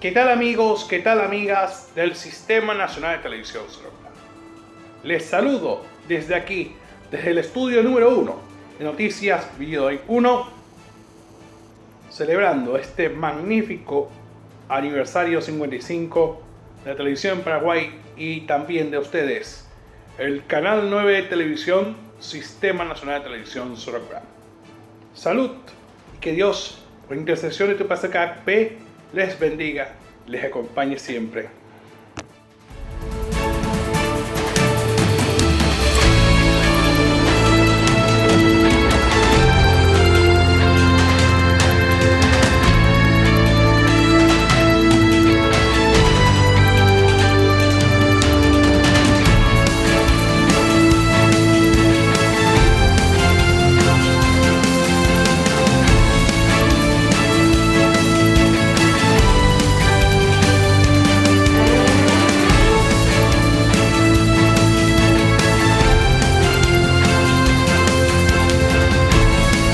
¿Qué tal amigos, qué tal amigas del Sistema Nacional de Televisión Les saludo desde aquí, desde el estudio número 1 de Noticias Video 1, celebrando este magnífico aniversario 55 de la televisión Paraguay y también de ustedes, el canal 9 de televisión, Sistema Nacional de Televisión Sorocaba. Salud y que Dios, por intercesión de tu P les bendiga, les acompañe siempre.